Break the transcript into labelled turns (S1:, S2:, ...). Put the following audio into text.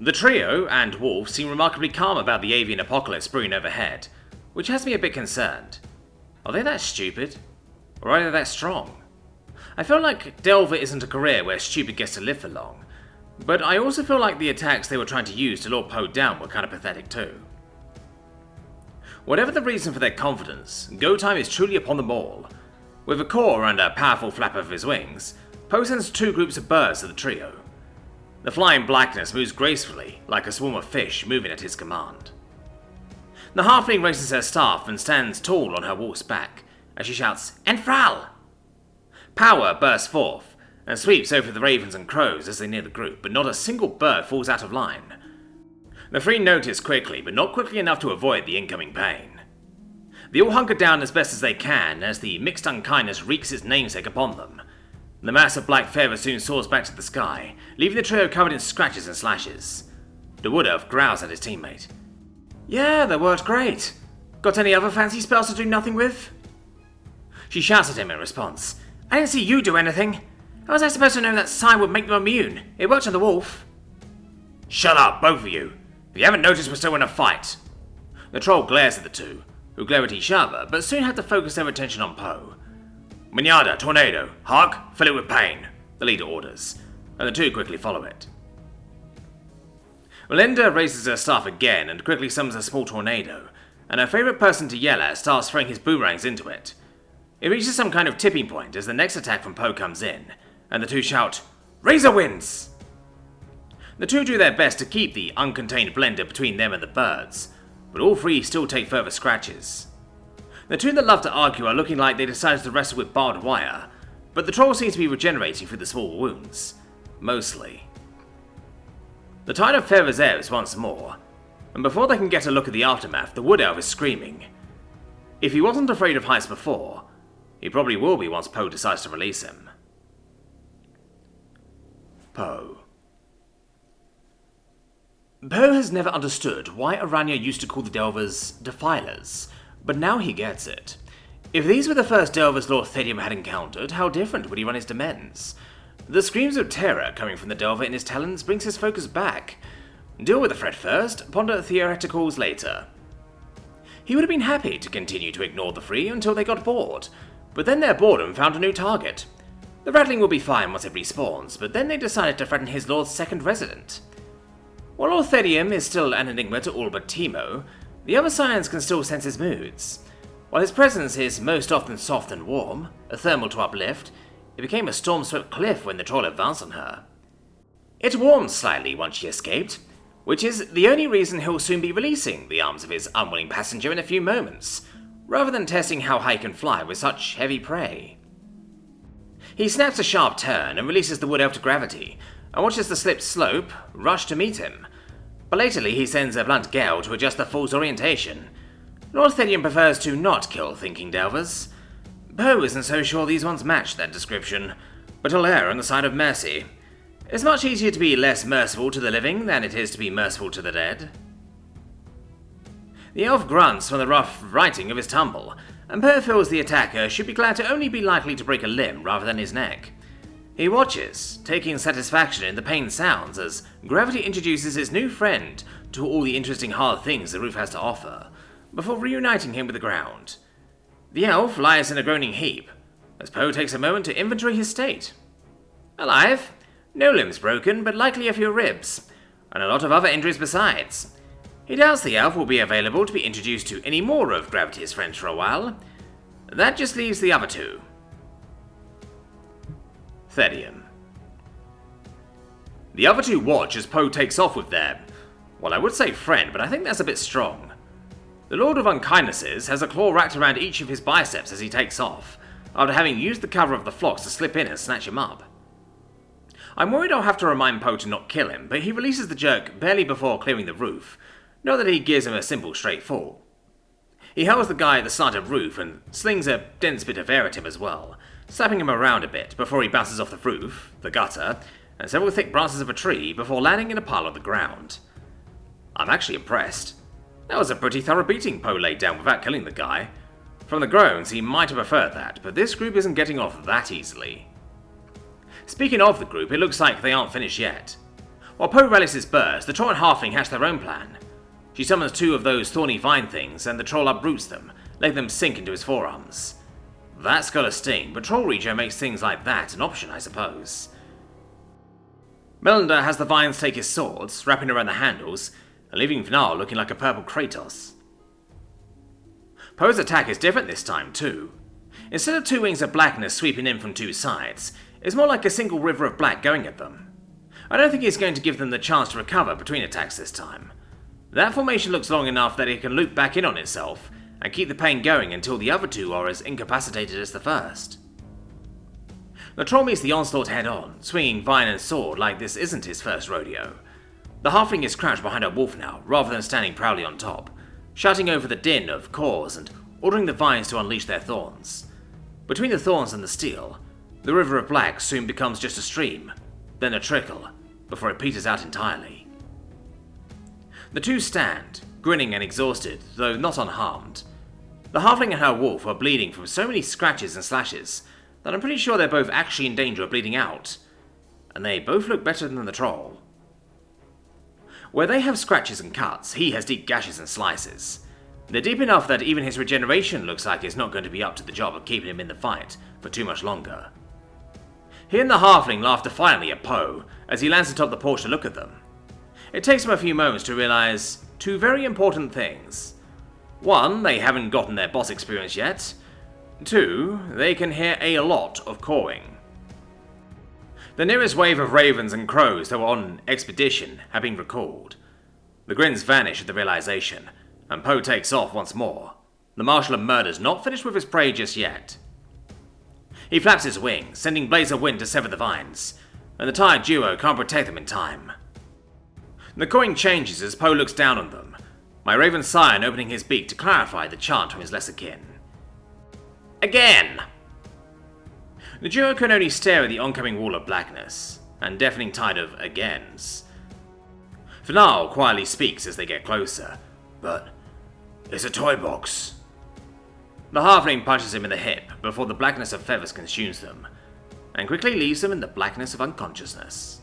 S1: The trio and Wolf seem remarkably calm about the avian apocalypse brewing overhead, which has me a bit concerned. Are they that stupid? Or are they that strong? I feel like Delver isn't a career where stupid gets to live for long, but I also feel like the attacks they were trying to use to lure Poe down were kind of pathetic too. Whatever the reason for their confidence, go time is truly upon them all. With a caw and a powerful flap of his wings, Poe sends two groups of birds to the trio. The flying blackness moves gracefully, like a swarm of fish moving at his command. The halfling raises her staff and stands tall on her wolf's back, as she shouts, Enfral! Power bursts forth, and sweeps over the ravens and crows as they near the group, but not a single bird falls out of line. The three notice quickly, but not quickly enough to avoid the incoming pain. They all hunker down as best as they can as the mixed unkindness wreaks its namesake upon them. The mass of black feather soon soars back to the sky, leaving the trio covered in scratches and slashes. The wood elf growls at his teammate. Yeah, that worked great. Got any other fancy spells to do nothing with? She shouts at him in response. I didn't see you do anything. How was I supposed to know that sign would make them immune? It worked on the wolf. Shut up, both of you. If you haven't noticed, we're still in a fight. The troll glares at the two, who glare at each other, but soon have to focus their attention on Poe. Minyada, Tornado, Hark, fill it with pain, the leader orders, and the two quickly follow it. Melinda raises her staff again and quickly summons a small tornado, and her favourite person to yell at starts throwing his boomerangs into it. It reaches some kind of tipping point as the next attack from Poe comes in, and the two shout, Razor wins! The two do their best to keep the uncontained blender between them and the birds, but all three still take further scratches. The two that love to argue are looking like they decided to wrestle with barbed wire, but the troll seems to be regenerating through the small wounds. Mostly. The tide of feathers ebbs once more, and before they can get a look at the aftermath, the wood elf is screaming. If he wasn't afraid of heights before, he probably will be once Poe decides to release him. Poe. Poe has never understood why Aranya used to call the Delvers Defilers, but now he gets it. If these were the first Delvers Lord Thedium had encountered, how different would he run his demesnes? The screams of terror coming from the Delver in his talons brings his focus back. Deal with the threat first, ponder theoreticals later. He would have been happy to continue to ignore the three until they got bored, but then their boredom found a new target. The rattling will be fine once it respawns, but then they decided to threaten his lord's second resident. While Lord Thedium is still an enigma to all but Teemo, the other scions can still sense his moods. While his presence is most often soft and warm, a thermal to uplift, it became a storm-swept cliff when the troll advanced on her. It warmed slightly once she escaped, which is the only reason he'll soon be releasing the arms of his unwilling passenger in a few moments, rather than testing how high he can fly with such heavy prey. He snaps a sharp turn and releases the wood elf to gravity, and watches the slip slope rush to meet him. Belatedly, he sends a blunt gale to adjust the fool's orientation. Lord Thedium prefers to not kill thinking delvers. Poe isn't so sure these ones match that description, but he'll err on the side of mercy. It's much easier to be less merciful to the living than it is to be merciful to the dead. The elf grunts from the rough writing of his tumble, and Poe feels the attacker should be glad to only be likely to break a limb rather than his neck. He watches, taking satisfaction in the pain sounds as gravity introduces his new friend to all the interesting hard things the roof has to offer, before reuniting him with the ground. The elf lies in a groaning heap, as Poe takes a moment to inventory his state. Alive, no limbs broken, but likely a few ribs, and a lot of other injuries besides. He doubts the elf will be available to be introduced to any more of Gravity's friends for a while. That just leaves the other two. The other two watch as Poe takes off with them. well I would say friend, but I think that's a bit strong. The Lord of Unkindnesses has a claw wrapped around each of his biceps as he takes off, after having used the cover of the flocks to slip in and snatch him up. I'm worried I'll have to remind Poe to not kill him, but he releases the jerk barely before clearing the roof, not that he gives him a simple straight fall. He held the guy at the slanted roof and slings a dense bit of air at him as well, slapping him around a bit before he bounces off the roof, the gutter, and several thick branches of a tree before landing in a pile on the ground. I'm actually impressed. That was a pretty thorough beating Poe laid down without killing the guy. From the groans, he might have preferred that, but this group isn't getting off that easily. Speaking of the group, it looks like they aren't finished yet. While Poe rallies his burst, the troll and halfling hatch their own plan. She summons two of those thorny vine things, and the troll uproots them, letting them sink into his forearms. That's got a sting, but Troll makes things like that an option, I suppose. Melander has the vines take his swords, wrapping around the handles, and leaving Vnar looking like a purple Kratos. Poe's attack is different this time, too. Instead of two wings of blackness sweeping in from two sides, it's more like a single river of black going at them. I don't think he's going to give them the chance to recover between attacks this time. That formation looks long enough that it can loop back in on itself, and keep the pain going until the other two are as incapacitated as the first. The troll meets the onslaught head on, swinging vine and sword like this isn't his first rodeo. The halfling is crouched behind a wolf now, rather than standing proudly on top, shouting over the din of caws and ordering the vines to unleash their thorns. Between the thorns and the steel, the river of black soon becomes just a stream, then a trickle, before it peters out entirely. The two stand, grinning and exhausted, though not unharmed. The halfling and her wolf are bleeding from so many scratches and slashes that I'm pretty sure they're both actually in danger of bleeding out. And they both look better than the troll. Where they have scratches and cuts, he has deep gashes and slices. They're deep enough that even his regeneration looks like it's not going to be up to the job of keeping him in the fight for too much longer. He and the halfling laugh defiantly at Poe as he lands atop the porch to look at them. It takes him a few moments to realize two very important things. One, they haven't gotten their boss experience yet. Two, they can hear a lot of cawing. The nearest wave of ravens and crows that were on expedition have been recalled. The grins vanish at the realization, and Poe takes off once more. The Marshal of Murder's not finished with his prey just yet. He flaps his wings, sending blades of wind to sever the vines, and the tired duo can't protect them in time. The coin changes as Poe looks down on them, my Raven Scion opening his beak to clarify the chant from his lesser kin. Again! The duo can only stare at the oncoming wall of blackness, and deafening tide of agains. Vnar quietly speaks as they get closer, but it's a toy box. The halfling punches him in the hip before the blackness of feathers consumes them, and quickly leaves them in the blackness of unconsciousness.